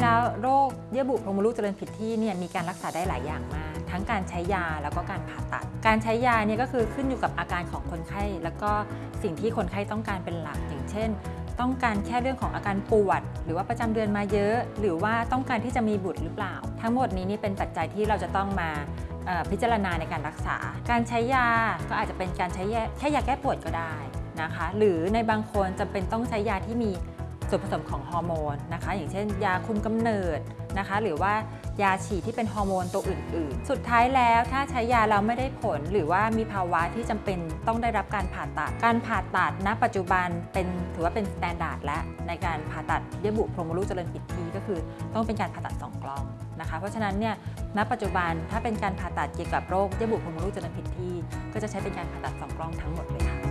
เยื่อบุโพรงมดลูกเจริญผิดที่เนี่ยมีการรักษาได้หลายอย่างมาก ทั้งการใช้ยาแล้วก็การผ่าตัด การใช้ยาเนี่ยก็คือขึ้นอยู่กับอาการของคนไข้ แล้วก็สิ่งที่คนไข้ต้องการเป็นหลักอย่างเช่น ต้องการแค่เรื่องของอาการปวด หรือว่าประจำเดือนมาเยอะ หรือว่าต้องการที่จะมีบุตรหรือเปล่า ทั้งหมดนี้นี่เป็นปัจจัยที่เราจะต้องมาพิจารณาในการรักษา การใช้ยาก็อาจจะเป็นการใช้แยแค่ยาแก้ปวดก็ได้นะคะ หรือในบางคนจำเป็นต้องใช้ยาที่มี ส่วนผสมของฮอร์โมนนะคะ อย่างเช่น ยาคุมกำเนิดนะคะ หรือว่ายาฉีดที่เป็นฮอร์โมนตัวอื่น ๆ สุดท้ายแล้วถ้าใช้ยาแล้วไม่ได้ผล หรือว่ามีภาวะที่จำเป็นต้องได้รับการผ่าตัด การผ่าตัดณ ปัจจุบันเป็นถือว่าเป็น standard และในการผ่าตัดเยื่อบุโพรงมดลูกเจริญผิดที่ก็คือ ต้องเป็นการผ่าตัดส่องกล้องนะคะ เพราะฉะนั้นเนี่ยณปัจจุบันถ้าเป็นการผ่าตัดเกี่ยวกับโรคเยื่อบุโพรงมดลูกเจริญผิดที่ ก็จะใช้เป็นการผ่าตัดส่องกล้องทั้งหมดเลยค่ะ